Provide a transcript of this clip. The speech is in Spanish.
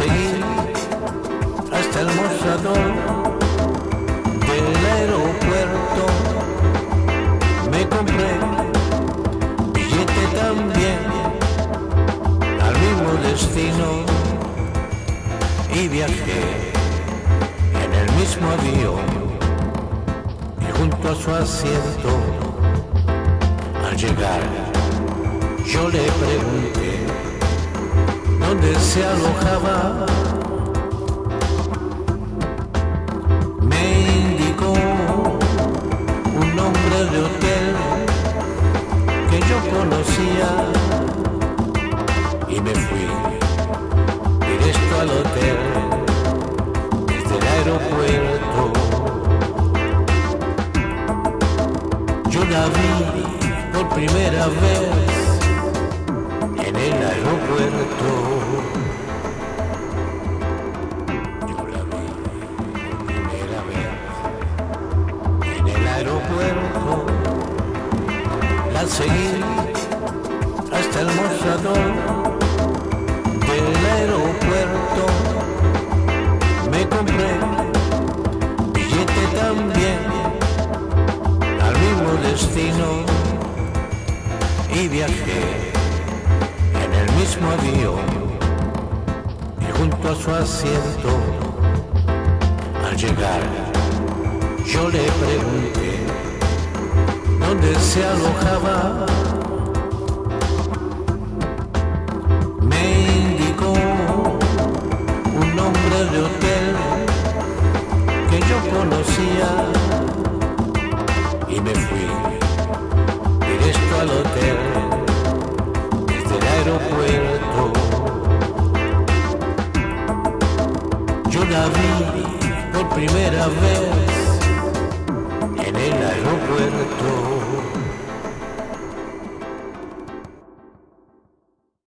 seguí hasta el mostrador del aeropuerto. Me compré billete también al mismo destino y viajé en el mismo avión y junto a su asiento al llegar yo le pregunté dónde se alojaba. Me indicó un nombre de hotel que yo conocía y me fui directo al hotel desde el aeropuerto. Yo la vi por primera vez en el aeropuerto. Seguí hasta el mostrador del aeropuerto. Me compré billete también al mismo destino y viajé en el mismo avión y junto a su asiento al llegar yo le pregunté dónde se alojaba me indicó un nombre de hotel que yo conocía y me fui directo al hotel desde el aeropuerto. Yo la vi por primera vez en el aeropuerto.